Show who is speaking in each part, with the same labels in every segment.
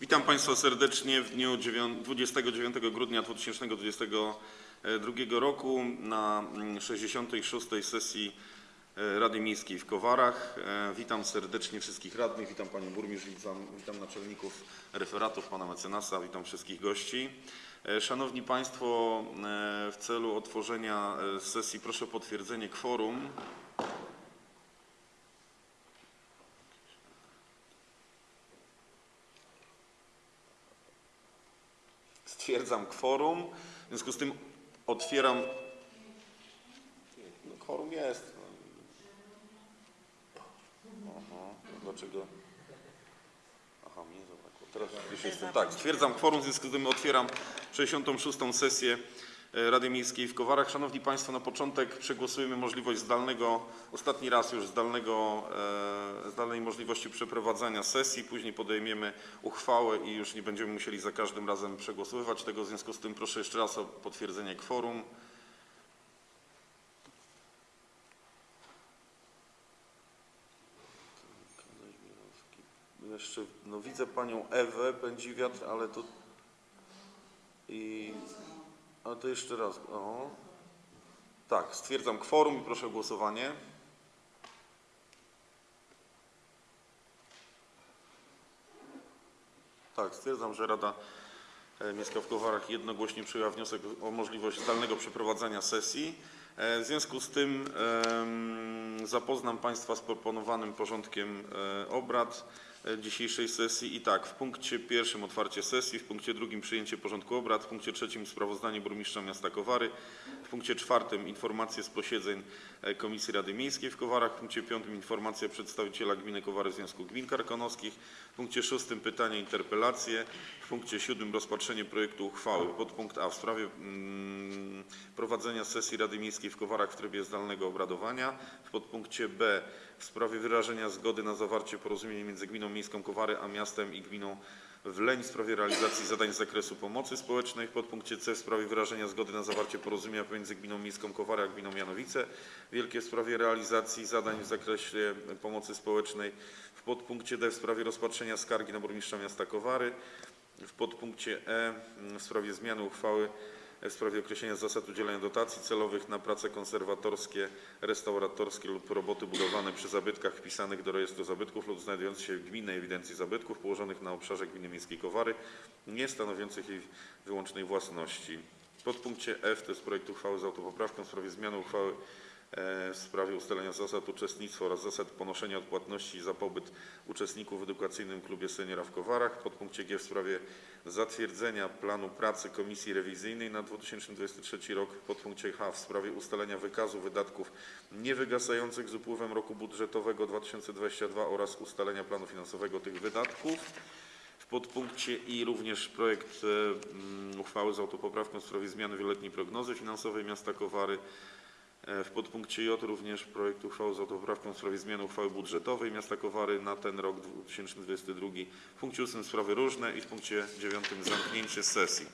Speaker 1: Witam Państwa serdecznie w dniu dziewią- 29 grudnia 2022 roku na mm, 66. sesji e, Rady Miejskiej w Kowarach. E, Witam serdecznie wszystkich radnych, witam Panią Burmistrz, witam, witam naczelników referatów, Pana Mecenasa, witam wszystkich gości. E, Szanowni Państwo, w celu otworzenia sesji proszę o potwierdzenie kworum. Stwierdzam kworum. W związku z tym otwieram. No, kworum jest. Aha, no dlaczego? Aha, mnie zabrakło. Teraz już jestem. Tak, stwierdzam kworum, w związku z tym otwieram 66. sesję Rady Miejskiej w Kowarach. Szanowni Państwo, na początek przegłosujemy możliwość zdalnego, ostatni raz już zdalnego, e, zdalnej możliwości przeprowadzania sesji. Później podejmiemy uchwałę i już nie będziemy musieli za każdym razem przegłosowywać tego. W związku z tym proszę jeszcze raz o potwierdzenie kworum. Jeszcze no, widzę panią Ewę Pędziwiatr, ale to a to jeszcze raz. O. Tak, stwierdzam kworum i proszę o głosowanie. Tak, stwierdzam, że Rada e, Miejska w Kowarach jednogłośnie przyjęła wniosek o możliwość zdalnego przeprowadzenia sesji. E, W związku z tym zapoznam Państwa z proponowanym porządkiem e, obrad dzisiejszej sesji. I tak, w punkcie pierwszym otwarcie sesji, w punkcie drugim przyjęcie porządku obrad, w punkcie trzecim sprawozdanie burmistrza miasta Kowary, w punkcie czwartym informacje z posiedzeń e, Komisji Rady Miejskiej w Kowarach, w punkcie piątym informacja przedstawiciela gminy Kowary Związku Gmin Karkonoskich, w punkcie szóstym pytania, interpelacje, w punkcie siódmym rozpatrzenie projektu uchwały. Podpunkt A w sprawie mm, prowadzenia sesji Rady Miejskiej w Kowarach w trybie zdalnego obradowania. W podpunkcie B w sprawie wyrażenia zgody na zawarcie porozumienia między Gminą Miejską Kowary a miastem i Gminą Wleń w sprawie realizacji zadań z zakresu pomocy społecznej. W podpunkcie C w sprawie wyrażenia zgody na zawarcie porozumienia pomiędzy Gminą Miejską Kowary a Gminą Janowice Wielkie w sprawie realizacji zadań w zakresie pomocy społecznej. W podpunkcie D w sprawie rozpatrzenia skargi na burmistrza miasta Kowary. W podpunkcie E w sprawie zmiany uchwały w sprawie określenia zasad udzielania dotacji celowych na prace konserwatorskie, restauratorskie lub roboty budowlane przy zabytkach wpisanych do rejestru zabytków lub znajdujących się w gminnej ewidencji zabytków położonych na obszarze gminy miejskiej Kowary, nie stanowiących jej wyłącznej własności. W podpunkcie F to jest projekt uchwały z autopoprawką w sprawie zmiany uchwały w sprawie ustalenia zasad uczestnictwa oraz zasad ponoszenia odpłatności za pobyt uczestników w edukacyjnym klubie seniora w Kowarach. Podpunkcie G w sprawie zatwierdzenia planu pracy Komisji Rewizyjnej na 2023 rok. Podpunkcie H w sprawie ustalenia wykazu wydatków niewygasających z upływem roku budżetowego 2022 oraz ustalenia planu finansowego tych wydatków. W podpunkcie I również projekt e, uchwały z autopoprawką w sprawie zmiany wieloletniej prognozy finansowej miasta Kowary. E, W podpunkcie J również projekt uchwały z autopoprawką w sprawie zmiany uchwały budżetowej miasta Kowary na ten rok 2022. W punkcie 8 sprawy różne i w punkcie 9 zamknięcie sesji.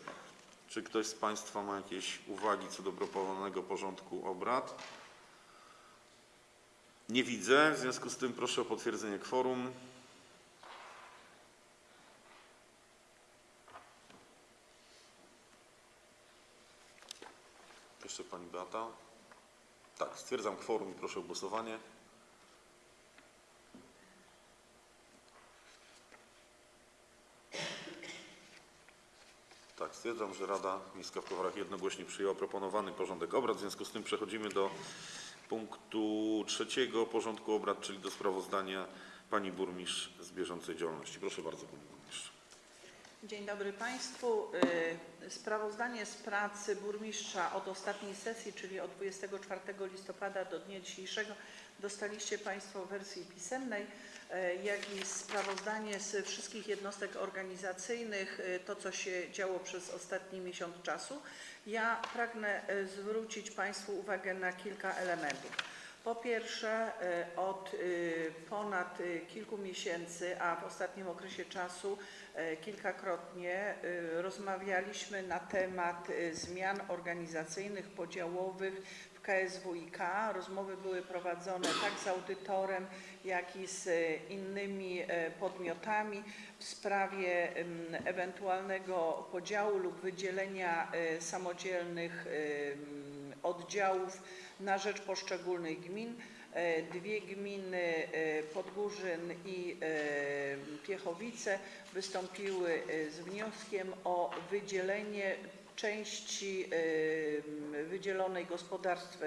Speaker 1: Czy ktoś z Państwa ma jakieś uwagi co do proponowanego porządku obrad? Nie widzę, w związku z tym proszę o potwierdzenie kworum. Jeszcze Pani Beata. Tak, stwierdzam kworum i proszę o głosowanie. Tak, stwierdzam, że Rada Miejska w Kowarach jednogłośnie przyjęła proponowany porządek obrad. W związku z tym przechodzimy do punktu trzeciego porządku obrad, czyli do sprawozdania Pani Burmistrz z bieżącej działalności. Proszę bardzo Pani.
Speaker 2: Dzień dobry Państwu. Y, Sprawozdanie z pracy burmistrza od ostatniej sesji, czyli od 24 listopada do dnia dzisiejszego dostaliście Państwo w wersji pisemnej, y, jak i sprawozdanie z wszystkich jednostek organizacyjnych, y, to co się działo przez ostatni miesiąc czasu. Ja pragnę zwrócić Państwu uwagę na kilka elementów. Po pierwsze, od ponad kilku miesięcy, a w ostatnim okresie czasu kilkakrotnie y, rozmawialiśmy na temat y, zmian organizacyjnych, podziałowych w KSWiK. Rozmowy były prowadzone tak z audytorem, jak i z e, innymi e, podmiotami w sprawie ewentualnego podziału lub wydzielenia e, samodzielnych oddziałów na rzecz poszczególnych gmin. E, Dwie gminy, e, Podgórzyn i e, Piechowice, wystąpiły z wnioskiem o wydzielenie części wydzielonej gospodarstw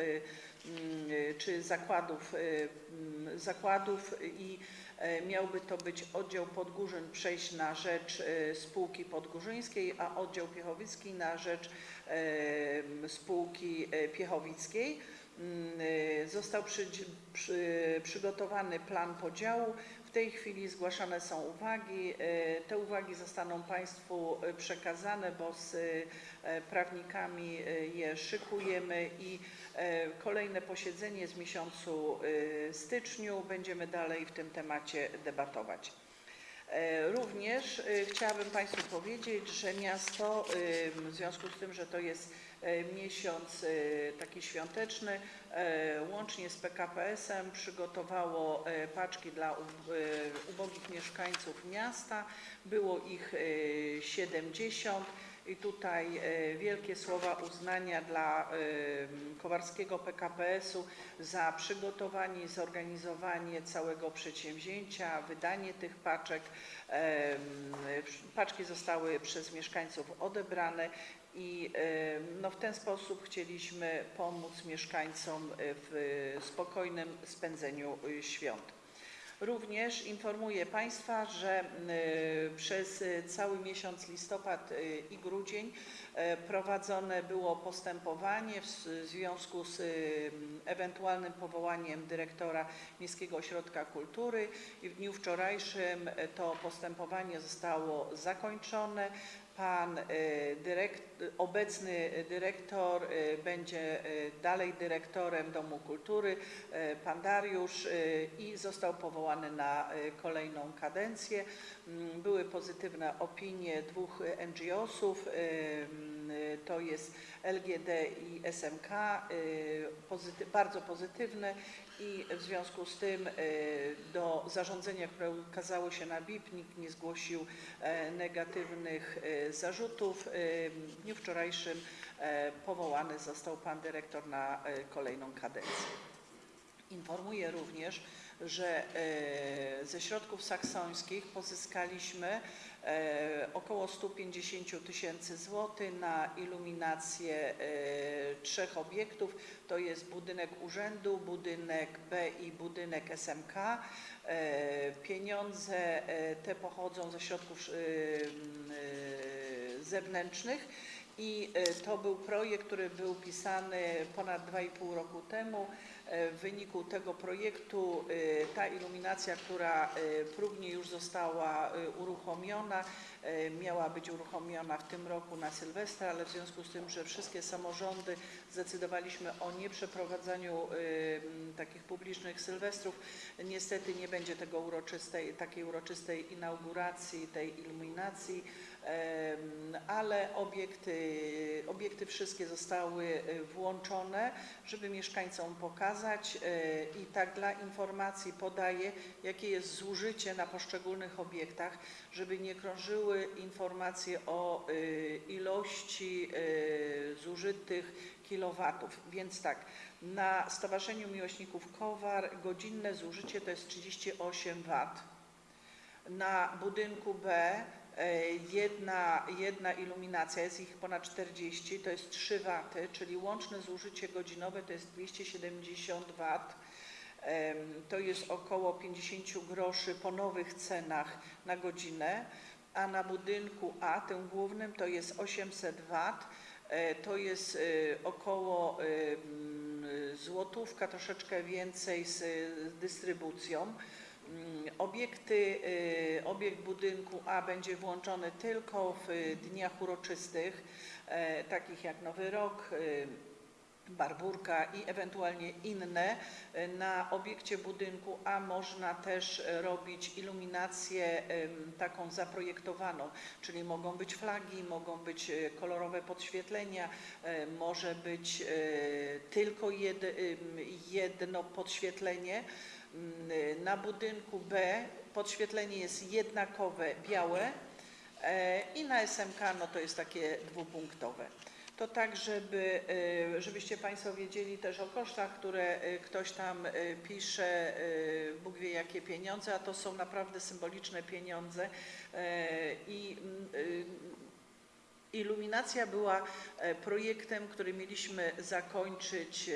Speaker 2: czy zakładów, zakładów i miałby to być oddział Podgórzyn przejść na rzecz spółki podgórzyńskiej, a oddział Piechowicki na rzecz spółki piechowickiej. Mm, y, Został przy, przy, przygotowany plan podziału. W tej chwili zgłaszane są uwagi. Y, Te uwagi zostaną Państwu y, przekazane, bo z prawnikami je szykujemy i kolejne posiedzenie w miesiącu styczniu. Będziemy dalej w tym temacie debatować. Również chciałabym Państwu powiedzieć, że miasto w związku z tym, że to jest miesiąc y, taki świąteczny, e, łącznie z PKPS-em przygotowało e, paczki dla ub- e, ubogich mieszkańców miasta. Było ich e, 70. I tutaj e, wielkie słowa uznania dla e, Kowarskiego PKPS-u za przygotowanie i zorganizowanie całego przedsięwzięcia, wydanie tych paczek. Paczki zostały przez mieszkańców odebrane i no, w ten sposób chcieliśmy pomóc mieszkańcom w spokojnym spędzeniu y, świąt. Również informuję Państwa, że y, przez cały miesiąc listopad i grudzień e, prowadzone było postępowanie w związku z ewentualnym powołaniem dyrektora Miejskiego Ośrodka Kultury i w dniu wczorajszym e, to postępowanie zostało zakończone. Pan dyrekt, obecny dyrektor e, będzie e, dalej dyrektorem Domu Kultury, pan Dariusz, i został powołany na kolejną kadencję. Mm, Były pozytywne opinie dwóch NGO-sów, to jest LGD i SMK, e, pozyty, bardzo pozytywne i w związku z tym e, do zarządzenia, które ukazało się na BIP, nikt nie zgłosił e, negatywnych e, zarzutów. E, W dniu wczorajszym powołany został pan dyrektor na kolejną kadencję. Informuję również, że e, ze środków saksońskich pozyskaliśmy e, około 150 tysięcy złotych na iluminację e, trzech obiektów. To jest budynek urzędu, budynek B i budynek SMK. Pieniądze te pochodzą ze środków zewnętrznych i to był projekt, który był pisany ponad 2,5 roku temu. E, W wyniku tego projektu e, ta iluminacja, która e, próbnie już została uruchomiona, miała być uruchomiona w tym roku na Sylwestra, ale w związku z tym, że wszystkie samorządy zdecydowaliśmy o nieprzeprowadzaniu takich publicznych sylwestrów, niestety nie będzie tego uroczystej, takiej uroczystej inauguracji tej iluminacji. Ale obiekty, obiekty wszystkie zostały e, włączone, żeby mieszkańcom pokazać e, i tak dla informacji podaję, jakie jest zużycie na poszczególnych obiektach, żeby nie krążyły informacje o e, ilości zużytych kilowatów. Więc tak, na Stowarzyszeniu Miłośników Kowar godzinne zużycie to jest 38 W. Na budynku B jedna, jedna iluminacja, jest ich ponad 40, to jest 3 W, czyli łączne zużycie godzinowe to jest 270 W. To jest około 50 groszy po nowych cenach na godzinę, a na budynku A, tym głównym, to jest 800 W. E, To jest e, około e, złotówka, troszeczkę więcej z dystrybucją. Mm, Obiekty, y, obiekt budynku A będzie włączony tylko w dniach uroczystych, e, takich jak Nowy Rok, y, Barburka i ewentualnie inne e, na obiekcie budynku, a można też e, robić iluminację taką zaprojektowaną, czyli mogą być flagi, mogą być e, kolorowe podświetlenia, może być tylko jedno podświetlenie. Mm, Na budynku B podświetlenie jest jednakowe, białe i na SMK no to jest takie dwupunktowe. To tak, żeby, e, żebyście Państwo wiedzieli też o kosztach, które e, ktoś tam e, pisze, Bóg wie jakie pieniądze, a to są naprawdę symboliczne pieniądze. E, i mm, Iluminacja była e, projektem, który mieliśmy zakończyć e,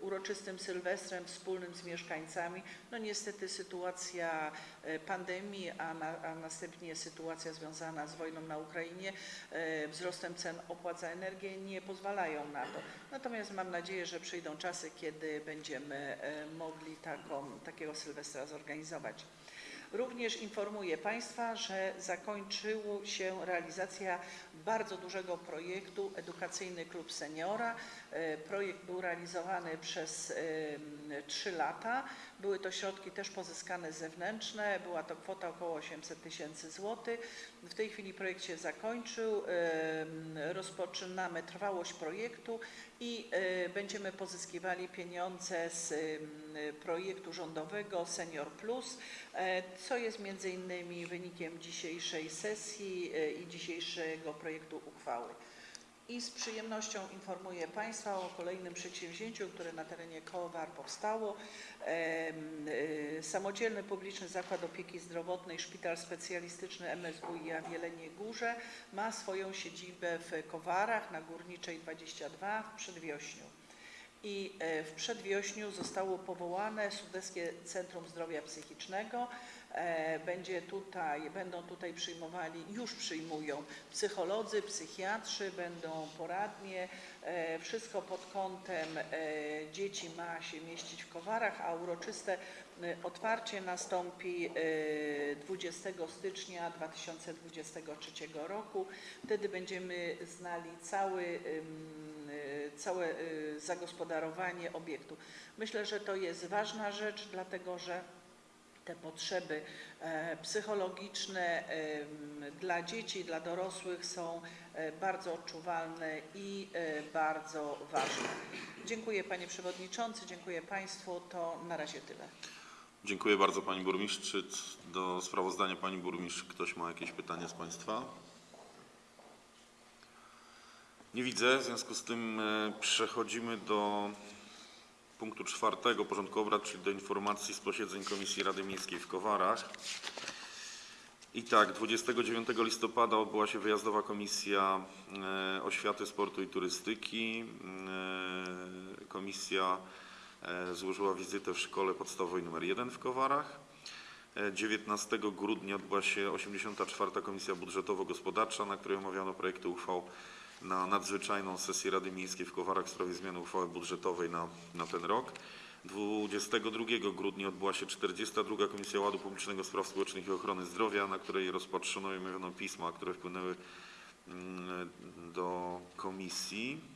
Speaker 2: uroczystym Sylwestrem wspólnym z mieszkańcami. No niestety sytuacja e, pandemii, a, na, a następnie sytuacja związana z wojną na Ukrainie, wzrostem cen opłat za energię nie pozwalają na to. Natomiast mam nadzieję, że przyjdą czasy, kiedy będziemy mogli taką, takiego Sylwestra zorganizować. Również informuję Państwa, że zakończyła się realizacja bardzo dużego projektu Edukacyjny Klub Seniora. E, Projekt był realizowany przez trzy lata. Były to środki też pozyskane zewnętrzne, była to kwota około 800 tysięcy złotych. W tej chwili projekt się zakończył, rozpoczynamy trwałość projektu i e, będziemy pozyskiwali pieniądze z projektu rządowego Senior Plus, e, co jest między innymi wynikiem dzisiejszej sesji e, i dzisiejszego projektu uchwały. I z przyjemnością informuję Państwa o kolejnym przedsięwzięciu, które na terenie Kołowar powstało. Y, Samodzielny Publiczny Zakład Opieki Zdrowotnej Szpital Specjalistyczny MSWiA w Jeleniej Górze ma swoją siedzibę w Kowarach na Górniczej 22 w Przedwiośniu. I e, w Przedwiośniu zostało powołane Sudeckie Centrum Zdrowia Psychicznego. E, Będzie tutaj, będą tutaj przyjmowali, już przyjmują psycholodzy, psychiatrzy, będą poradnie. E, Wszystko pod kątem e, dzieci ma się mieścić w Kowarach, a uroczyste otwarcie nastąpi e, 20 stycznia 2023 roku. Wtedy będziemy znali cały całe zagospodarowanie obiektu. Myślę, że to jest ważna rzecz, dlatego że te potrzeby e, psychologiczne dla dzieci, dla dorosłych są e, bardzo odczuwalne i e, bardzo ważne. Dziękuję Panie Przewodniczący, dziękuję Państwu. To na razie tyle.
Speaker 1: Dziękuję bardzo Pani Burmistrz. Czy do sprawozdania Pani Burmistrz ktoś ma jakieś pytania z Państwa? Nie widzę, w związku z tym przechodzimy do punktu czwartego porządku obrad, czyli do informacji z posiedzeń Komisji Rady Miejskiej w Kowarach. I tak, 29 listopada odbyła się wyjazdowa Komisja e, Oświaty, Sportu i Turystyki. E, Komisja e, złożyła wizytę w Szkole Podstawowej nr 1 w Kowarach. E, 19 grudnia odbyła się 84. Komisja Budżetowo-Gospodarcza, na której omawiano projekty uchwał na nadzwyczajną sesję Rady Miejskiej w Kowarach w sprawie zmiany uchwały budżetowej na, na ten rok. 22 grudnia odbyła się 42. Komisja Ładu Publicznego, Spraw Społecznych i Ochrony Zdrowia, na której rozpatrzono i omówiono pisma, które wpłynęły mm, do komisji.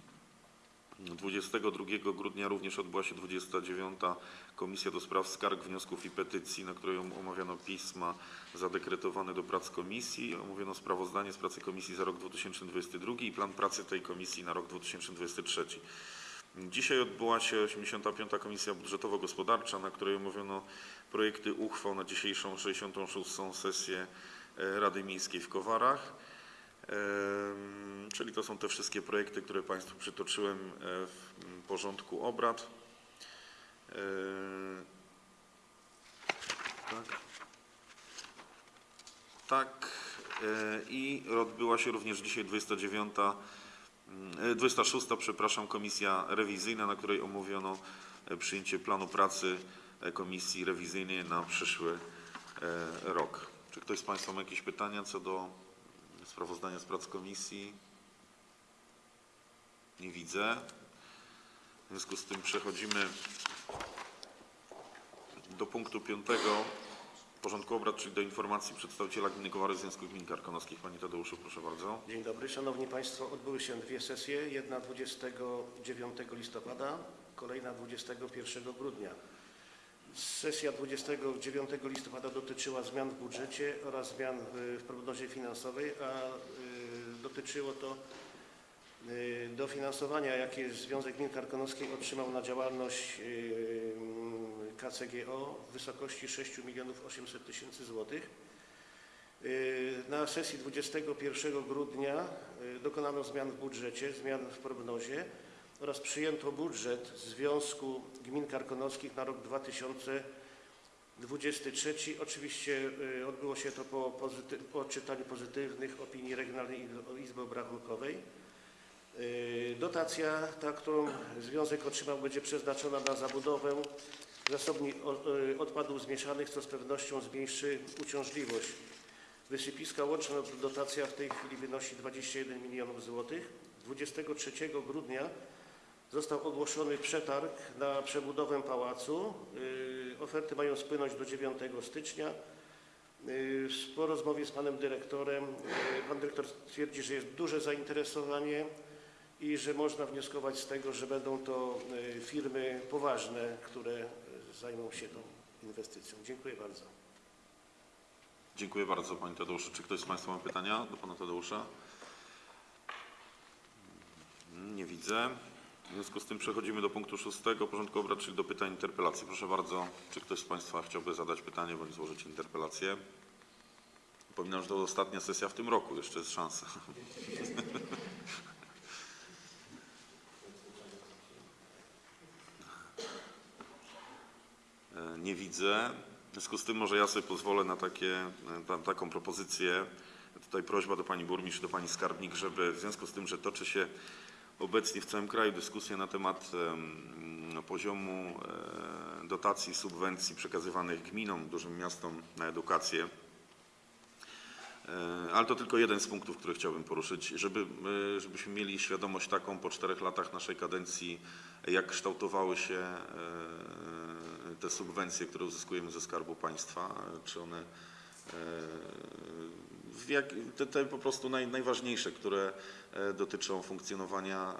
Speaker 1: 22 grudnia również odbyła się 29. Komisja do Spraw Skarg, Wniosków i Petycji, na której om- omawiano pisma zadekretowane do prac komisji. Omówiono sprawozdanie z pracy komisji za rok 2022 i plan pracy tej komisji na rok 2023. Dzisiaj odbyła się 85. Komisja Budżetowo-Gospodarcza, na której omówiono projekty uchwał na dzisiejszą 66. sesję e, Rady Miejskiej w Kowarach. Czyli to są te wszystkie projekty, które Państwu przytoczyłem e, w porządku obrad. E, Tak. Tak. e, I odbyła się również dzisiaj 29, mm, e, 26, przepraszam, komisja rewizyjna, na której omówiono przyjęcie planu pracy komisji rewizyjnej na przyszły rok. Czy ktoś z Państwa ma jakieś pytania co do sprawozdania z prac komisji? Nie widzę. W związku z tym przechodzimy do punktu piątego porządku obrad, czyli do informacji przedstawiciela Gminy Kowary Związku Gmin Karkonoskich. Panie Tadeuszu, proszę bardzo.
Speaker 3: Dzień dobry, Szanowni Państwo. Odbyły się dwie sesje. Jedna 29 listopada, kolejna 21 grudnia. Sesja 29 listopada dotyczyła zmian w budżecie oraz zmian w, prognozie finansowej, a y, dotyczyło to y, dofinansowania, jakie Związek Gmin Karkonoskich otrzymał na działalność y, KCGO w wysokości 6 milionów 800 tysięcy złotych. Na sesji 21 grudnia dokonano zmian w budżecie, zmian w prognozie oraz przyjęto budżet Związku Gmin Karkonoskich na rok 2023. Oczywiście y, odbyło się to po, pozyty- po odczytaniu pozytywnych opinii Regionalnej Izby- Obrachunkowej. Y, Dotacja, ta, którą związek otrzymał, będzie przeznaczona na zabudowę zasobni y, odpadów zmieszanych, co z pewnością zmniejszy uciążliwość Wysypiska łączna dotacja w tej chwili wynosi 21 milionów złotych. 23 grudnia został ogłoszony przetarg na przebudowę pałacu. Yy, Oferty mają spłynąć do 9 stycznia. Yy, Po rozmowie z panem dyrektorem, yy, pan dyrektor twierdzi, że jest duże zainteresowanie i że można wnioskować z tego, że będą to firmy poważne, które zajmą się tą inwestycją. Dziękuję bardzo.
Speaker 1: Dziękuję bardzo Panie Tadeuszu. Czy ktoś z Państwa ma pytania do Pana Tadeusza? Nie widzę. W związku z tym przechodzimy do punktu szóstego porządku obrad, czyli do pytań interpelacji. Proszę bardzo, czy ktoś z Państwa chciałby zadać pytanie bądź złożyć interpelację? Przypominam, że to ostatnia sesja w tym roku, jeszcze jest szansa. Nie widzę. W związku z tym może ja sobie pozwolę na takie, ta, taką propozycję. Tutaj prośba do Pani Burmistrz, do Pani Skarbnik, żeby w związku z tym, że toczy się obecnie w całym kraju dyskusja na temat em, poziomu e, dotacji, subwencji przekazywanych gminom, dużym miastom na edukację, E, Ale to tylko jeden z punktów, który chciałbym poruszyć, żeby, e, żebyśmy mieli świadomość taką po czterech latach naszej kadencji, jak kształtowały się te subwencje, które uzyskujemy ze Skarbu Państwa, czy one jak, te, te po prostu naj, najważniejsze, które e, dotyczą funkcjonowania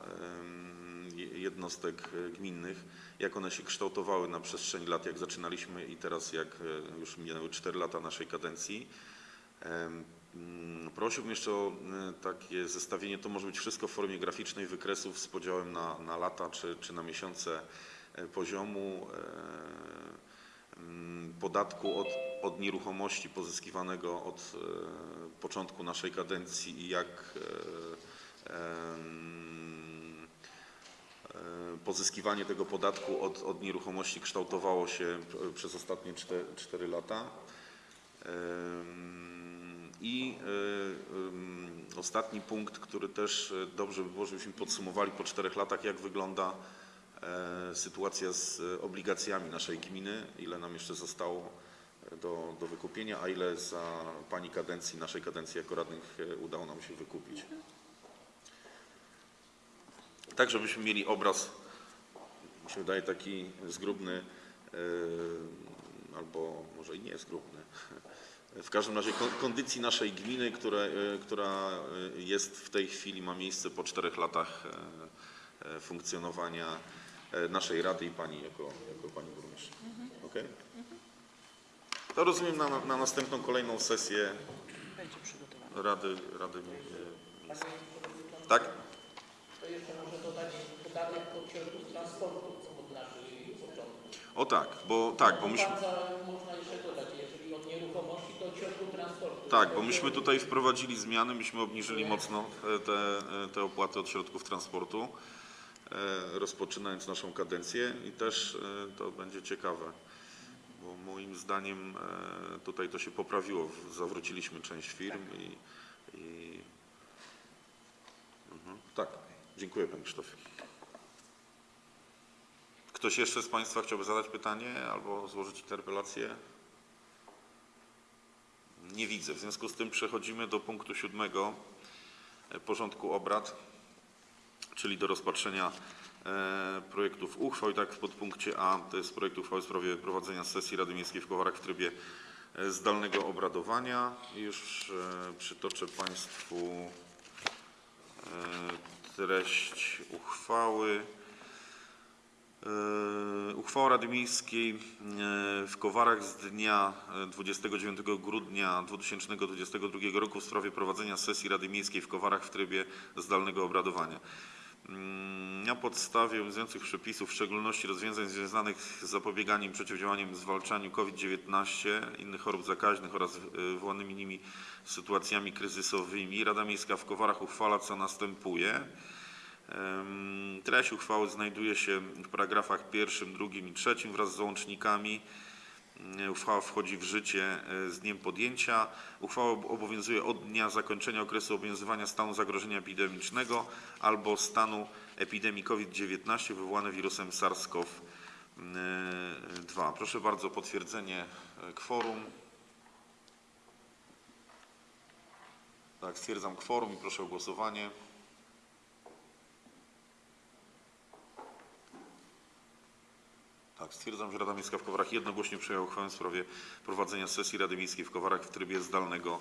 Speaker 1: jednostek e, gminnych, jak one się kształtowały na przestrzeni lat, jak zaczynaliśmy i teraz jak e, już minęły 4 lata naszej kadencji. Mm, Prosiłbym jeszcze o takie zestawienie, to może być wszystko w formie graficznej wykresów z podziałem na, na lata czy, czy na miesiące poziomu. Mm, podatku od, od nieruchomości pozyskiwanego od początku naszej kadencji i jak e, e, pozyskiwanie tego podatku od, od nieruchomości kształtowało się przez ostatnie 4 lata. Em, I e, ostatni punkt, który też dobrze by było, żebyśmy podsumowali po czterech latach, jak wygląda sytuacja z obligacjami naszej gminy, ile nam jeszcze zostało do, do wykupienia, a ile za Pani kadencji, naszej kadencji jako radnych e, udało nam się wykupić. Tak, żebyśmy mieli obraz, mi się wydaje taki zgrubny, e, albo może i nie zgrubny. W każdym razie kon- kondycji naszej gminy, które, e, która jest w tej chwili, ma miejsce po czterech latach funkcjonowania naszej rady i pani jako, jako pani burmistrz. Okej? To rozumiem na, na następną kolejną sesję. Rady, Rady Miejskiej. Tak?
Speaker 4: To jeszcze może dodać podatek od środków transportu od naszych początku.
Speaker 1: O tak, bo tak, bo myśmy.
Speaker 4: Można jeszcze dodać, jeżeli od nieruchomości, to od środków transportu.
Speaker 1: Tak, bo myśmy tutaj wprowadzili zmiany, myśmy obniżyli mocno e, te, e, te opłaty od środków transportu, e, rozpoczynając naszą kadencję i też to będzie ciekawe, bo moim zdaniem e, tutaj to się poprawiło, zawróciliśmy część firm i, i mhm, tak, dziękuję Panie Krzysztofie. Ktoś jeszcze z Państwa chciałby zadać pytanie albo złożyć interpelację? Nie widzę. W związku z tym przechodzimy do punktu siódmego e, porządku obrad, czyli do rozpatrzenia projektów uchwał. I tak w podpunkcie A to jest projekt uchwały w sprawie prowadzenia sesji Rady Miejskiej w Kowarach w trybie e, zdalnego obradowania. Już e, przytoczę Państwu e, treść uchwały. E, Uchwała Rady Miejskiej e, w Kowarach z dnia e, 29 grudnia 2022 roku w sprawie prowadzenia sesji Rady Miejskiej w Kowarach w trybie zdalnego obradowania. Na podstawie obowiązujących przepisów, w szczególności rozwiązań związanych z zapobieganiem, przeciwdziałaniem, zwalczaniem COVID-19, innych chorób zakaźnych oraz e, wywołanymi nimi sytuacjami kryzysowymi, Rada Miejska w Kowarach uchwala co następuje. Treść uchwały znajduje się w paragrafach pierwszym, drugim i trzecim wraz z załącznikami. Mm, Uchwała wchodzi w życie e, z dniem podjęcia. Uchwała ob- obowiązuje od dnia zakończenia okresu obowiązywania stanu zagrożenia epidemicznego albo stanu epidemii COVID-19 wywołane wirusem SARS-CoV-2. Proszę bardzo potwierdzenie e, kworum. Tak, stwierdzam kworum i proszę o głosowanie. Tak, stwierdzam, że Rada Miejska w Kowarach jednogłośnie przyjęła uchwałę w sprawie prowadzenia sesji Rady Miejskiej w Kowarach w trybie zdalnego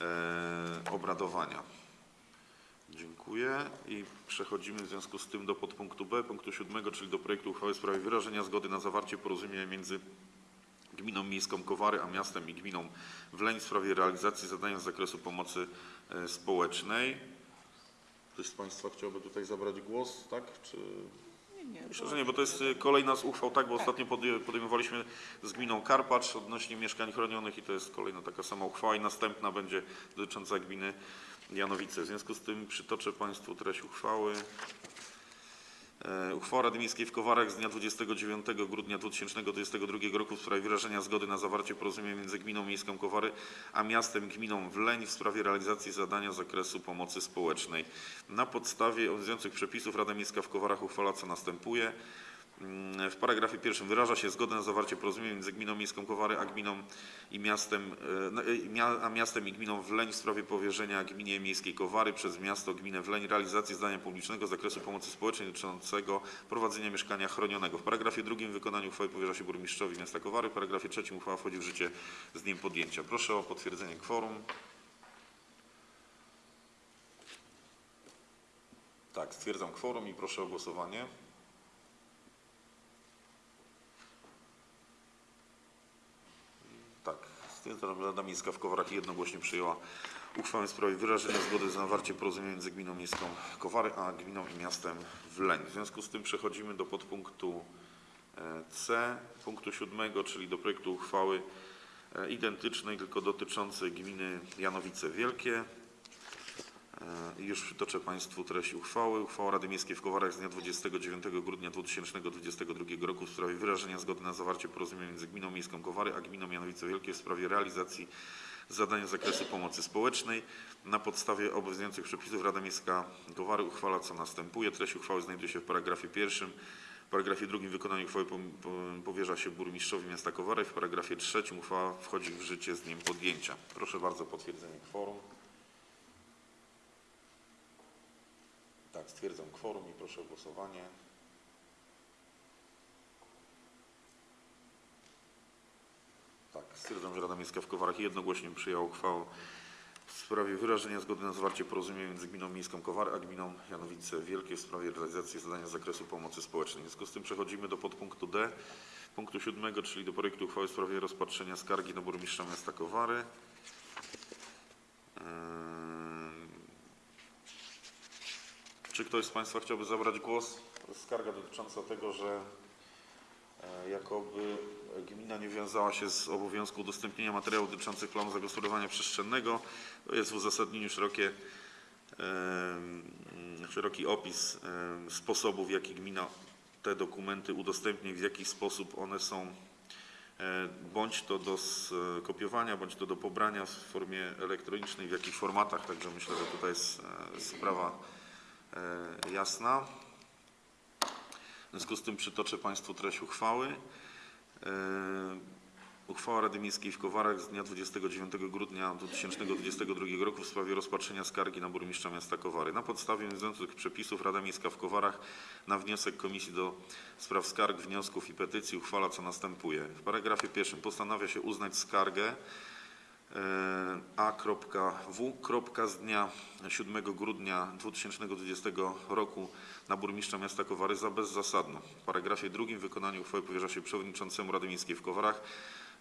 Speaker 1: e, obradowania. Dziękuję i przechodzimy w związku z tym do podpunktu B, punktu siódmego, czyli do projektu uchwały w sprawie wyrażenia zgody na zawarcie porozumienia między Gminą Miejską Kowary, a miastem i gminą Wleń w sprawie realizacji zadania z zakresu pomocy e, społecznej. Ktoś z Państwa chciałby tutaj zabrać głos, tak? Czy...
Speaker 2: Nie, nie.
Speaker 1: Myślę, że nie, bo to jest y, kolejna z uchwał, tak, bo ostatnio podję- podejmowaliśmy z gminą Karpacz odnośnie mieszkań chronionych i to jest kolejna taka sama uchwała i następna będzie dotycząca gminy Janowice. W związku z tym przytoczę Państwu treść uchwały. E, Uchwała Rady Miejskiej w Kowarach z dnia 29 grudnia 2022 roku w sprawie wyrażenia zgody na zawarcie porozumienia między Gminą Miejską Kowary a miastem gminą Wleń w sprawie realizacji zadania z zakresu pomocy społecznej. Na podstawie obowiązujących przepisów Rada Miejska w Kowarach uchwala co następuje. Mm, W paragrafie pierwszym wyraża się zgodę na zawarcie porozumienia między Gminą Miejską Kowary a gminą i miastem, e, no, a miastem i gminą Wleń w sprawie powierzenia gminie miejskiej Kowary przez miasto gminę Wleń realizacji zadania publicznego z zakresu pomocy społecznej dotyczącego prowadzenia mieszkania chronionego. W paragrafie drugim wykonaniu uchwały powierza się burmistrzowi miasta Kowary. W paragrafie trzecim uchwała wchodzi w życie z dniem podjęcia. Proszę o potwierdzenie kworum. Tak, stwierdzam kworum i proszę o głosowanie. Że Rada Miejska w Kowarach jednogłośnie przyjęła uchwałę w sprawie wyrażenia zgody na zawarcie porozumienia między Gminą Miejską Kowary a Gminą i Miastem Wleń. W związku z tym przechodzimy do podpunktu e, C, punktu siódmego, czyli do projektu uchwały e, identycznej, tylko dotyczącej gminy Janowice Wielkie. E, już przytoczę Państwu treść uchwały. Uchwała Rady Miejskiej w Kowarach z dnia 29 grudnia 2022 roku w sprawie wyrażenia zgody na zawarcie porozumienia między Gminą Miejską Kowary a Gminą Janowice Wielkie w sprawie realizacji zadań z zakresu pomocy społecznej. Na podstawie obowiązujących przepisów Rada Miejska Kowary uchwala co następuje. Treść uchwały znajduje się w paragrafie pierwszym. W paragrafie drugim wykonanie uchwały powierza się burmistrzowi miasta Kowary. W paragrafie trzecim uchwała wchodzi w życie z dniem podjęcia. Proszę bardzo o potwierdzenie kworum. Tak, stwierdzam kworum i proszę o głosowanie. Tak, stwierdzam, że Rada Miejska w Kowarach jednogłośnie przyjęła uchwałę w sprawie wyrażenia zgody na zawarcie porozumienia między Gminą Miejską Kowary a Gminą Janowice Wielkie w sprawie realizacji zadania z zakresu pomocy społecznej. W związku z tym przechodzimy do podpunktu D, punktu siódmego, czyli do projektu uchwały w sprawie rozpatrzenia skargi na burmistrza miasta Kowary. Ym, czy ktoś z Państwa chciałby zabrać głos? Skarga dotycząca tego, że e, jakoby gmina nie wiązała się z obowiązku udostępnienia materiałów dotyczących planu zagospodarowania przestrzennego. To jest w uzasadnieniu szerokie, szeroki opis sposobów, w jaki gmina te dokumenty udostępnia i w jaki sposób one są e, bądź to do skopiowania, bądź to do pobrania w formie elektronicznej, w jakich formatach. Także myślę, że tutaj jest e, sprawa e, jasna. W związku z tym przytoczę Państwu treść uchwały. E, Uchwała Rady Miejskiej w Kowarach z dnia 29 grudnia 2022 roku w sprawie rozpatrzenia skargi na burmistrza miasta Kowary. Na podstawie obowiązujących przepisów Rada Miejska w Kowarach na wniosek Komisji do Spraw Skarg, Wniosków i Petycji uchwala co następuje. W paragrafie pierwszym postanawia się uznać skargę e, A.W. z dnia 7 grudnia 2020 roku na burmistrza miasta Kowary za bezzasadną. W paragrafie drugim wykonanie uchwały powierza się przewodniczącemu Rady Miejskiej w Kowarach,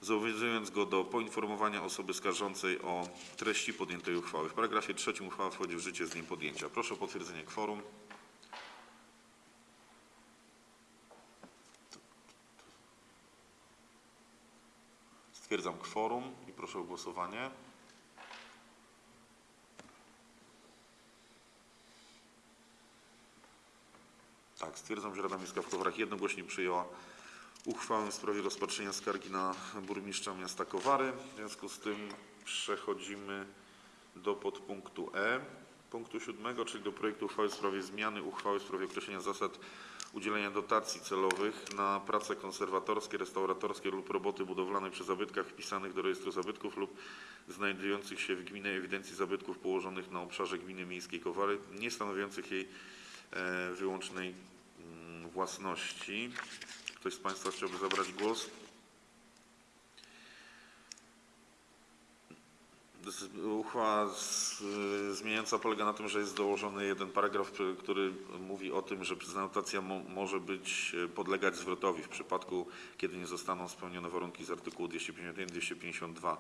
Speaker 1: zobowiązując go do poinformowania osoby skarżącej o treści podjętej uchwały. W paragrafie trzecim uchwała wchodzi w życie z dniem podjęcia. Proszę o potwierdzenie kworum. Stwierdzam kworum proszę o głosowanie. Tak, stwierdzam, że Rada Miejska w Kowarach jednogłośnie przyjęła uchwałę w sprawie rozpatrzenia skargi na burmistrza miasta Kowary. W związku z tym przechodzimy do podpunktu E, punktu siódmego, czyli do projektu uchwały w sprawie zmiany uchwały w sprawie określenia zasad udzielenia dotacji celowych na prace konserwatorskie, restauratorskie lub roboty budowlane przy zabytkach wpisanych do rejestru zabytków lub znajdujących się w gminnej ewidencji zabytków położonych na obszarze gminy miejskiej Kowary, nie stanowiących jej e, wyłącznej mm, własności. Ktoś z Państwa chciałby zabrać głos? Uchwała z, y, zmieniająca polega na tym, że jest dołożony jeden paragraf, który- mówi o tym, że prezentacja mo, może być y, podlegać zwrotowi w przypadku, kiedy nie zostaną spełnione warunki z artykułu 251-252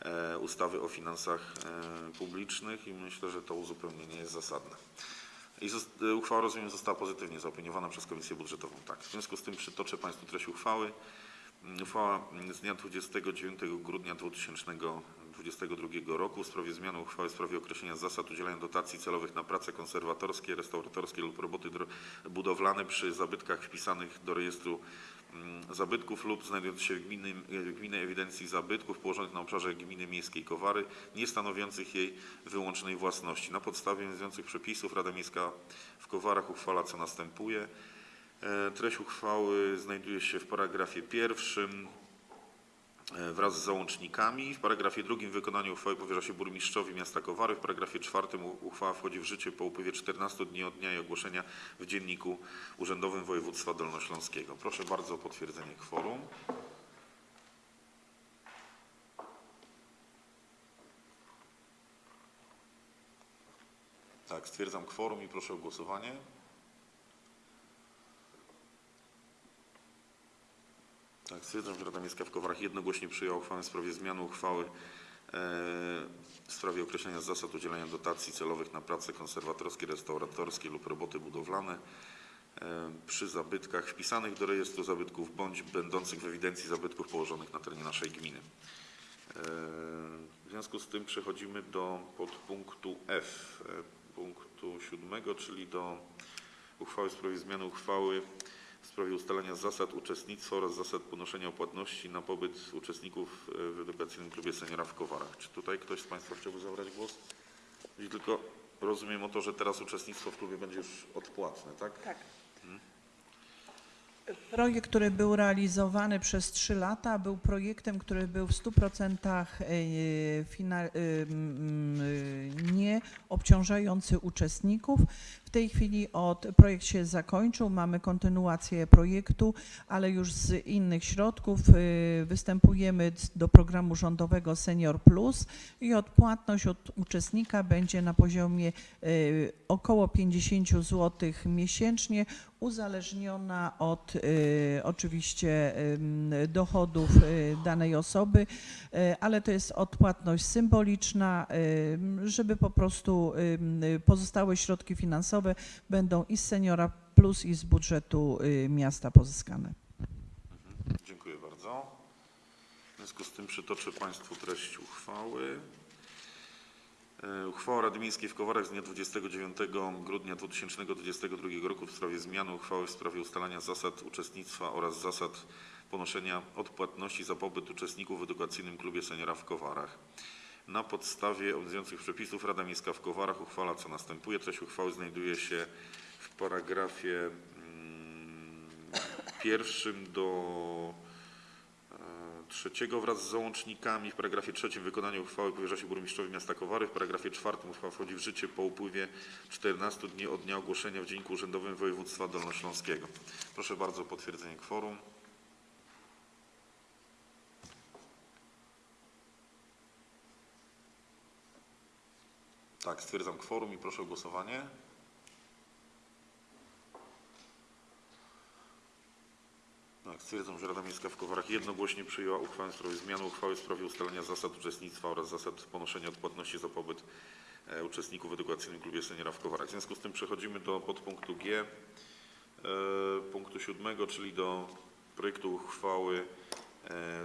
Speaker 1: e, ustawy o finansach e, publicznych i myślę, że to uzupełnienie jest zasadne. I uchwała, rozumiem, została pozytywnie zaopiniowana przez Komisję Budżetową. Tak. W związku z tym przytoczę Państwu treść uchwały. Mm, Uchwała z dnia 29 grudnia 2022 roku w sprawie zmiany uchwały w sprawie określenia zasad udzielania dotacji celowych na prace konserwatorskie, restauratorskie lub roboty budowlane przy zabytkach wpisanych do rejestru mm, zabytków lub znajdujących się w gminnym, w gminnej ewidencji zabytków położonych na obszarze gminy miejskiej Kowary, nie stanowiących jej wyłącznej własności. Na podstawie obowiązujących przepisów Rada Miejska w Kowarach uchwala co następuje. E, Treść uchwały znajduje się w paragrafie pierwszym wraz z załącznikami. W paragrafie drugim wykonanie uchwały powierza się burmistrzowi miasta Kowary. W paragrafie czwartym uchwała wchodzi w życie po upływie 14 dni od dnia jej ogłoszenia w Dzienniku Urzędowym Województwa Dolnośląskiego. Proszę bardzo o potwierdzenie kworum. Tak, stwierdzam kworum i proszę o głosowanie. Tak, stwierdzam, że Rada Miejska w Kowarach jednogłośnie przyjęła uchwałę w sprawie zmiany uchwały e, w sprawie określenia zasad udzielania dotacji celowych na prace konserwatorskie, restauratorskie lub roboty budowlane e, przy zabytkach wpisanych do rejestru zabytków bądź będących w ewidencji zabytków położonych na terenie naszej gminy. E, W związku z tym przechodzimy do podpunktu F, punktu siódmego, czyli do uchwały w sprawie zmiany uchwały w sprawie ustalenia zasad uczestnictwa oraz zasad ponoszenia opłatności na pobyt uczestników e, w edukacyjnym klubie seniora w Kowarach. Czy tutaj ktoś z Państwa chciałby zabrać głos? I tylko rozumiem o to, że teraz uczestnictwo w klubie będzie już odpłatne, tak?
Speaker 2: Tak. Projekt, który był realizowany przez trzy lata, był projektem, który był w 100% e, e, nie obciążający uczestników. W tej chwili od, projekt się zakończył, mamy kontynuację projektu, ale już z innych środków e, występujemy do programu rządowego Senior Plus i odpłatność od uczestnika będzie na poziomie e, około 50 zł miesięcznie, uzależniona od e, oczywiście em, dochodów e, danej osoby, e, ale to jest odpłatność symboliczna, żeby po prostu pozostałe środki finansowe będą i z seniora plus i z budżetu e, miasta pozyskane.
Speaker 1: Dziękuję bardzo. W związku z tym przytoczę Państwu treść uchwały. E, Uchwała Rady Miejskiej w Kowarach z dnia 29 grudnia 2022 roku w sprawie zmiany uchwały w sprawie ustalania zasad uczestnictwa oraz zasad ponoszenia odpłatności za pobyt uczestników w edukacyjnym klubie seniora w Kowarach. Na podstawie obowiązujących przepisów Rada Miejska w Kowarach uchwala co następuje. Treść uchwały znajduje się w paragrafie mm, pierwszym do e, trzeciego wraz z załącznikami. W paragrafie trzecim wykonanie uchwały powierza się burmistrzowi miasta Kowary. W paragrafie czwartym uchwała wchodzi w życie po upływie 14 dni od dnia ogłoszenia w Dzienniku Urzędowym Województwa Dolnośląskiego. Proszę bardzo o potwierdzenie kworum. Tak, stwierdzam kworum i proszę o głosowanie. Tak, stwierdzam, że Rada Miejska w Kowarach jednogłośnie przyjęła uchwałę w sprawie zmiany uchwały w sprawie ustalenia zasad uczestnictwa oraz zasad ponoszenia odpłatności za pobyt e, uczestników w edukacyjnym klubie seniora w Kowarach. W związku z tym przechodzimy do podpunktu G, e, punktu siódmego, czyli do projektu uchwały e,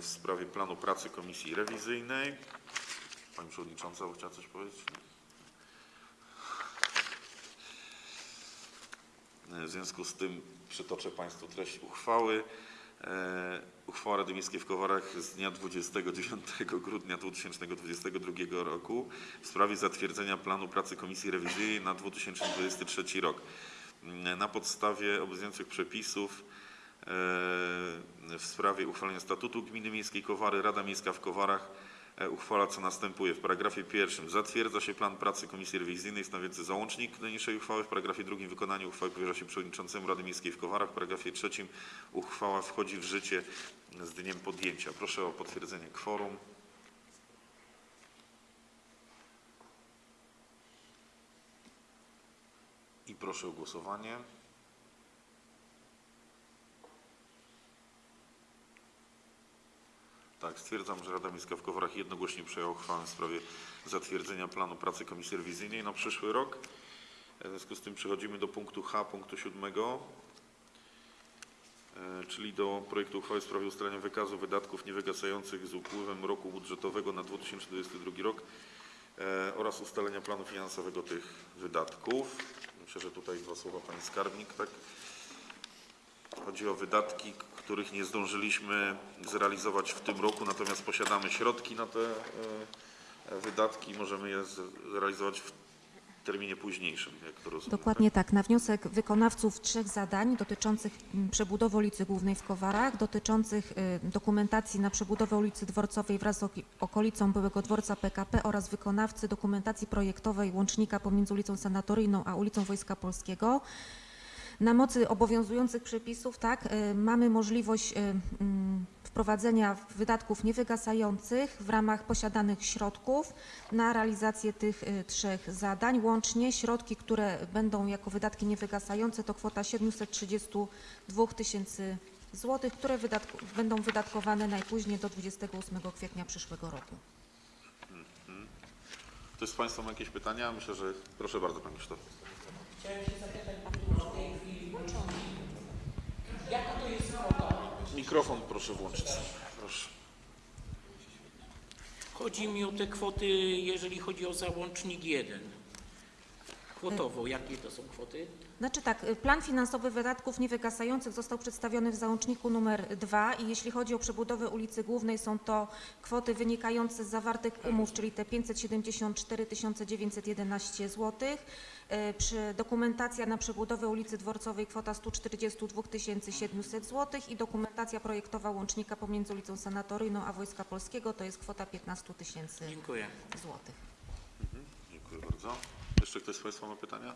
Speaker 1: w sprawie planu pracy Komisji Rewizyjnej. Pani Przewodnicząca chciała coś powiedzieć? W związku z tym przytoczę Państwu treść uchwały. E, Uchwała Rady Miejskiej w Kowarach z dnia 29 grudnia 2022 roku w sprawie zatwierdzenia planu pracy Komisji Rewizyjnej na 2023 rok. Mm, Na podstawie obowiązujących przepisów e, w sprawie uchwalenia statutu Gminy Miejskiej Kowary Rada Miejska w Kowarach uchwala co następuje. W paragrafie pierwszym zatwierdza się plan pracy Komisji Rewizyjnej stanowiący załącznik do niniejszej uchwały. W paragrafie drugim wykonanie uchwały powierza się przewodniczącemu Rady Miejskiej w Kowarach. W paragrafie trzecim uchwała wchodzi w życie z dniem podjęcia. Proszę o potwierdzenie kworum. I proszę o głosowanie. Tak, stwierdzam, że Rada Miejska w Kowarach jednogłośnie przyjęła uchwałę w sprawie zatwierdzenia planu pracy Komisji Rewizyjnej na przyszły rok. W związku z tym przechodzimy do punktu H, punktu siódmego, e, czyli do projektu uchwały w sprawie ustalenia wykazu wydatków niewygasających z upływem roku budżetowego na 2022 rok e, oraz ustalenia planu finansowego tych wydatków. Myślę, że tutaj dwa słowa Pani Skarbnik, tak? Chodzi o wydatki, których nie zdążyliśmy zrealizować w tym roku, natomiast posiadamy środki na te e, wydatki i możemy je zrealizować w terminie późniejszym, jak to rozumiem.
Speaker 5: Dokładnie tak. Na wniosek wykonawców trzech zadań dotyczących mm, przebudowy ulicy Głównej w Kowarach, dotyczących y, dokumentacji na przebudowę ulicy Dworcowej wraz z okolicą byłego dworca PKP oraz wykonawcy dokumentacji projektowej łącznika pomiędzy ulicą Sanatoryjną a ulicą Wojska Polskiego. Na mocy obowiązujących przepisów, tak, y, mamy możliwość y, mm, wprowadzenia wydatków niewygasających w ramach posiadanych środków na realizację tych y, trzech zadań. Łącznie środki, które będą jako wydatki niewygasające to kwota 732 tysięcy złotych, które wydatku, będą wydatkowane najpóźniej do 28 kwietnia przyszłego roku.
Speaker 1: Ktoś z Państwa ma jakieś pytania? Myślę, że proszę bardzo Panie Krzysztof.
Speaker 4: Chciałem się zapytać, tej chwili jaka to jest kwota?
Speaker 1: Mikrofon proszę włączyć. Proszę.
Speaker 6: Chodzi mi o te kwoty, jeżeli chodzi o załącznik 1. Kwotowo, jakie to są kwoty?
Speaker 5: Znaczy tak, y, plan finansowy wydatków niewygasających został przedstawiony w załączniku numer 2 i jeśli chodzi o przebudowę ulicy Głównej są to kwoty wynikające z zawartych umów, czyli te 574 911 zł. Przy dokumentacja na przebudowę ulicy Dworcowej kwota 142 700 zł i dokumentacja projektowa łącznika pomiędzy ulicą Sanatoryjną a Wojska Polskiego to jest kwota 15 tysięcy
Speaker 6: Dziękuję.
Speaker 5: złotych.
Speaker 1: Dziękuję bardzo. Jeszcze ktoś z Państwa ma pytania?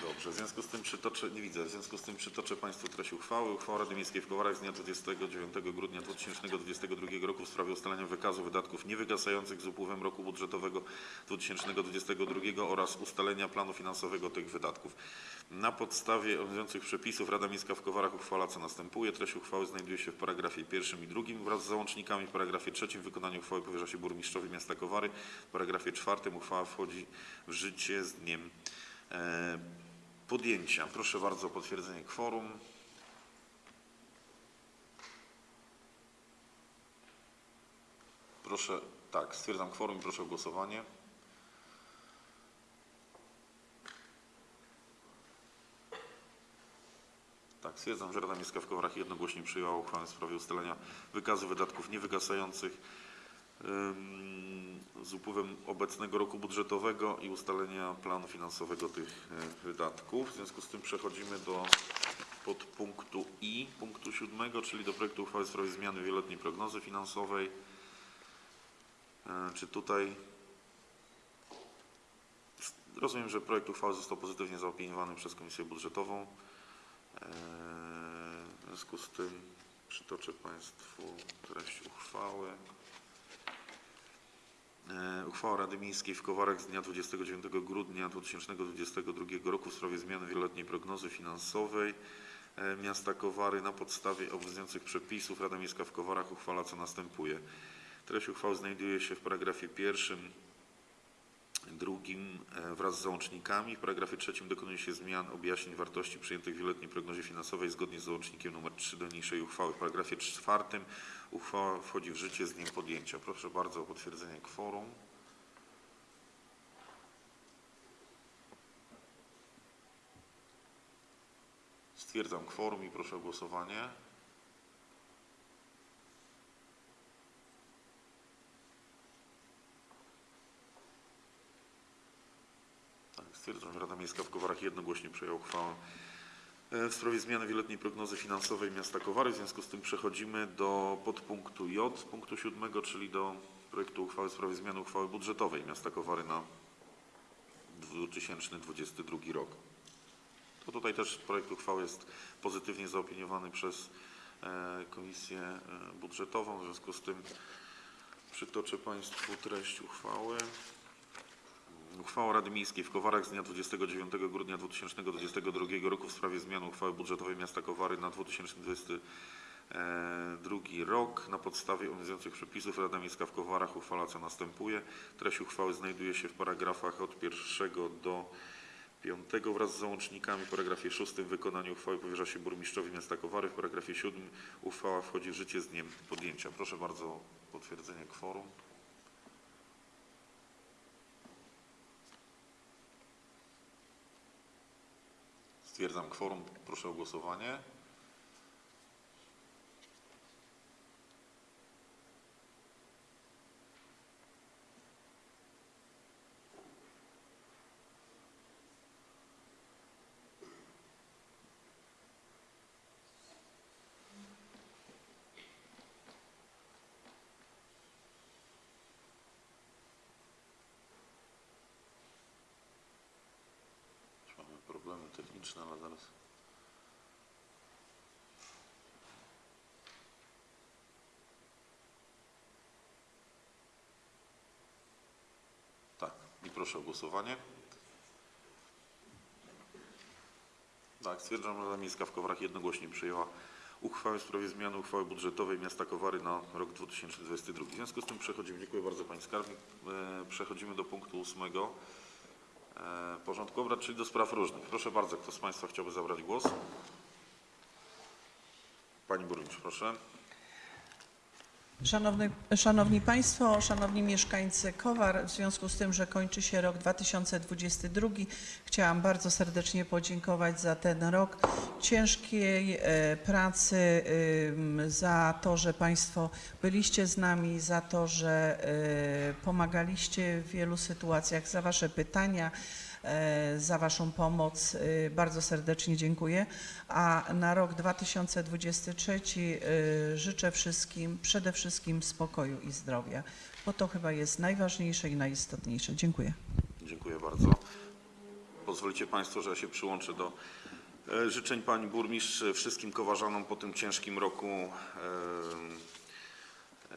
Speaker 1: Dobrze, w związku z tym przytoczę, nie widzę, w związku z tym przytoczę Państwu treść uchwały. Uchwała Rady Miejskiej w Kowarach z dnia 29 grudnia 2022 roku w sprawie ustalenia wykazu wydatków niewygasających z upływem roku budżetowego 2022 oraz ustalenia planu finansowego tych wydatków. Na podstawie obowiązujących przepisów Rada Miejska w Kowarach uchwala co następuje. Treść uchwały znajduje się w paragrafie pierwszym i drugim wraz z załącznikami. W paragrafie trzecim wykonanie uchwały powierza się burmistrzowi miasta Kowary. W paragrafie czwartym uchwała wchodzi w życie z dniem e, podjęcia. Proszę bardzo o potwierdzenie kworum. Proszę, tak, stwierdzam kworum i proszę o głosowanie. Tak, stwierdzam, że Rada Miejska w Kowarach jednogłośnie przyjęła uchwałę w sprawie ustalenia wykazu wydatków niewygasających ym, z upływem obecnego roku budżetowego i ustalenia planu finansowego tych e, wydatków. W związku z tym przechodzimy do podpunktu I punktu 7, czyli do projektu uchwały w sprawie zmiany wieloletniej prognozy finansowej. E, Czy tutaj rozumiem, że projekt uchwały został pozytywnie zaopiniowany przez Komisję Budżetową. E, W związku z tym przytoczę Państwu treść uchwały. E, Uchwała Rady Miejskiej w Kowarach z dnia 29 grudnia 2022 roku w sprawie zmiany wieloletniej prognozy finansowej e, miasta Kowary na podstawie obowiązujących przepisów Rada Miejska w Kowarach uchwala co następuje. Treść uchwały znajduje się w paragrafie pierwszym, drugim e, wraz z załącznikami. W paragrafie trzecim dokonuje się zmian objaśnień wartości przyjętych w wieloletniej prognozie finansowej zgodnie z załącznikiem nr 3 do niniejszej uchwały. W paragrafie czwartym uchwała wchodzi w życie z dniem podjęcia. Proszę bardzo o potwierdzenie kworum. Stwierdzam kworum i proszę o głosowanie. Tak, stwierdzam, Rada Miejska w Kowarach jednogłośnie przyjęła uchwałę e, w sprawie zmiany wieloletniej prognozy finansowej miasta Kowary. W związku z tym przechodzimy do podpunktu J, punktu 7, czyli do projektu uchwały w sprawie zmiany uchwały budżetowej miasta Kowary na 2022 rok. To tutaj też projekt uchwały jest pozytywnie zaopiniowany przez e, Komisję e, Budżetową. W związku z tym przytoczę Państwu treść uchwały. Uchwała Rady Miejskiej w Kowarach z dnia 29 grudnia 2022 roku w sprawie zmiany uchwały budżetowej miasta Kowary na 2022 rok. Na podstawie obowiązujących przepisów Rada Miejska w Kowarach uchwala co następuje. Treść uchwały znajduje się w paragrafach od pierwszego do piątego wraz z załącznikami. W paragrafie szóstym wykonanie uchwały powierza się burmistrzowi miasta Kowary. W paragrafie siódmym uchwała wchodzi w życie z dniem podjęcia. Proszę bardzo o potwierdzenie kworum. Stwierdzam kworum. Proszę o głosowanie. Mamy techniczne, ale zaraz. Tak, i proszę o głosowanie. Tak, stwierdzam, że Rada Miejska w Kowarach jednogłośnie przyjęła uchwałę w sprawie zmiany uchwały budżetowej miasta Kowary na rok 2022. W związku z tym przechodzimy, dziękuję bardzo Pani Skarbnik, E, przechodzimy do punktu ósmego porządku obrad, czyli do spraw różnych. Proszę bardzo, kto z Państwa chciałby zabrać głos? Pani Burmistrz, proszę.
Speaker 2: Szanowny, szanowni Państwo, Szanowni Mieszkańcy Kowar, w związku z tym, że kończy się rok 2022, chciałam bardzo serdecznie podziękować za ten rok ciężkiej e, pracy, za to, że Państwo byliście z nami, za to, że e, pomagaliście w wielu sytuacjach, za Wasze pytania za Waszą pomoc. E, Bardzo serdecznie dziękuję. A na rok 2023 e, życzę wszystkim przede wszystkim spokoju i zdrowia, bo to chyba jest najważniejsze i najistotniejsze. Dziękuję.
Speaker 1: Dziękuję bardzo. Pozwolicie Państwo, że ja się przyłączę do e, życzeń Pani Burmistrz e, wszystkim kowarzanom po tym ciężkim roku, e,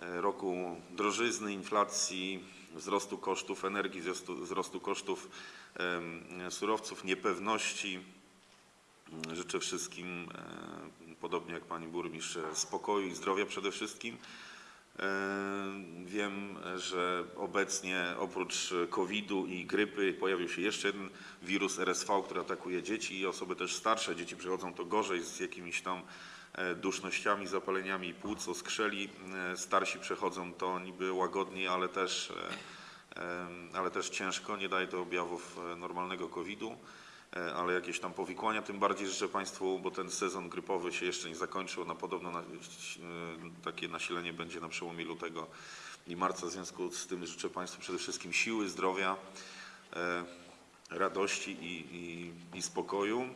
Speaker 1: e, roku drożyzny, inflacji, wzrostu kosztów energii, wzrostu, wzrostu kosztów surowców, niepewności. Życzę wszystkim, podobnie jak Pani Burmistrz, spokoju i zdrowia przede wszystkim. Wiem, że obecnie oprócz COVID-u i grypy pojawił się jeszcze jeden wirus RSV, który atakuje dzieci i osoby też starsze. Dzieci przychodzą to gorzej z jakimiś tam dusznościami, zapaleniami płuc, oskrzeli. E, Starsi przechodzą to niby łagodniej, ale też, e, e, ale też ciężko. Nie daje to objawów e, normalnego COVID-u e, ale jakieś tam powikłania. Tym bardziej życzę Państwu, bo ten sezon grypowy się jeszcze nie zakończył, na podobno na, e, takie nasilenie będzie na przełomie lutego i marca. W związku z tym życzę Państwu przede wszystkim siły, zdrowia, e, radości i, i, i spokoju.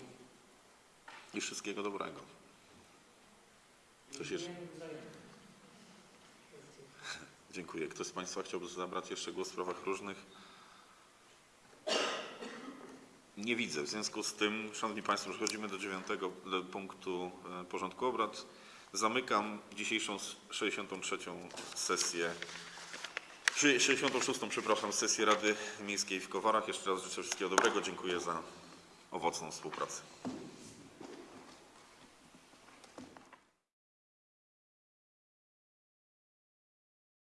Speaker 1: i wszystkiego dobrego. Jeszcze? Dziękuję. Ktoś z Państwa chciałby zabrać jeszcze głos w sprawach różnych? Nie widzę. W związku z tym, Szanowni Państwo, przechodzimy do dziewiątego punktu e, porządku obrad. Zamykam dzisiejszą s- 63. sesję, czy 66. przepraszam, sesję Rady Miejskiej w Kowarach. Jeszcze raz życzę wszystkiego dobrego. Dziękuję za owocną współpracę.